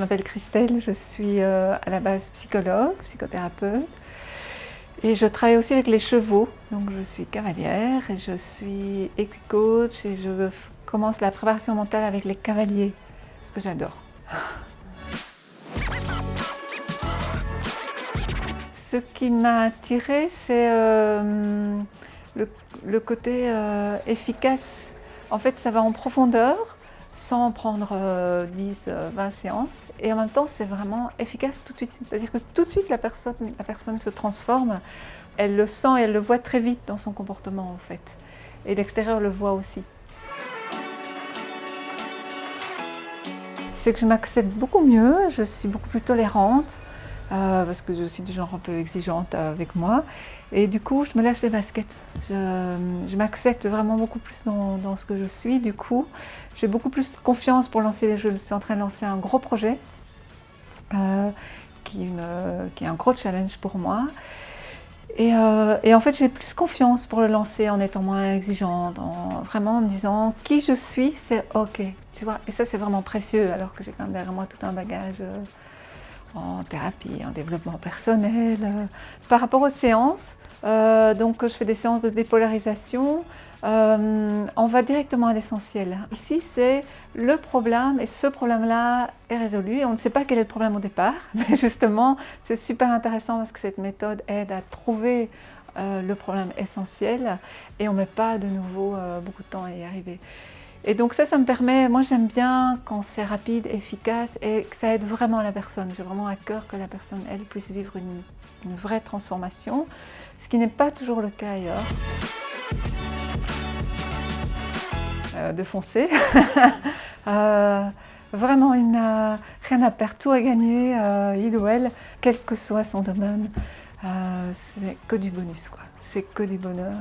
m'appelle Christelle, je suis euh, à la base psychologue, psychothérapeute. Et je travaille aussi avec les chevaux, donc je suis cavalière et je suis équicoach et je commence la préparation mentale avec les cavaliers, ce que j'adore. Ce qui m'a attirée, c'est euh, le, côté euh, efficace. En fait, ça va en profondeur, sans prendre 10, euh, 20 séances. Et en même temps, c'est vraiment efficace tout de suite. C'est-à-dire que tout de suite, la personne, la personne se transforme. Elle le sent et elle le voit très vite dans son comportement, en fait. Et l'extérieur le voit aussi. C'est que je m'accepte beaucoup mieux, je suis beaucoup plus tolérante. Euh, parce que je suis du genre un peu exigeante avec moi. Et du coup, je me lâche les baskets. Je, m'accepte vraiment beaucoup plus dans, ce que je suis. Du coup, j'ai beaucoup plus confiance pour lancer les jeux. Je suis en train de lancer un gros projet euh, qui, est un gros challenge pour moi. Euh, et, en fait, j'ai plus confiance pour le lancer en étant moins exigeante, en vraiment en me disant qui je suis, c'est ok. Tu vois et ça, c'est vraiment précieux alors que j'ai quand même derrière moi tout un bagage en thérapie, en développement personnel. Par rapport aux séances, euh, donc je fais des séances de dépolarisation, euh, on va directement à l'essentiel. Ici, c'est le problème et ce problème-là est résolu. On ne sait pas quel est le problème au départ, mais justement, c'est super intéressant parce que cette méthode aide à trouver euh, le problème essentiel et on ne met pas de nouveau beaucoup de temps à y arriver. Et donc ça, ça me permet, moi j'aime bien quand c'est rapide, efficace et que ça aide vraiment la personne. J'ai vraiment à cœur que la personne, elle, puisse vivre une, vraie transformation, ce qui n'est pas toujours le cas ailleurs. Euh, de foncer. euh, vraiment, il n'a rien à perdre, tout à gagner, euh, il ou elle, quel que soit son domaine. Euh, c'est que du bonus, quoi. C'est que du bonheur.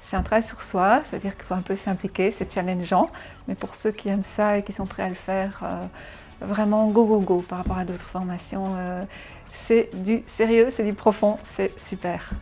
C'est un travail sur soi, c'est-à-dire qu'il faut un peu s'impliquer, c'est challengeant, mais pour ceux qui aiment ça et qui sont prêts à le faire, euh, vraiment go go go par rapport à d'autres formations. Euh, c'est du sérieux, c'est du profond, c'est super.